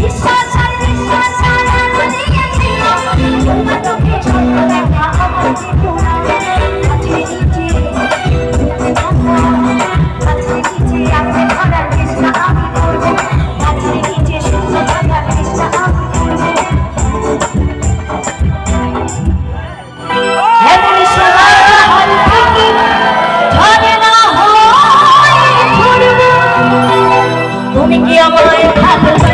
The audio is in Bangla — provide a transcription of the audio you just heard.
Yes. coming here, my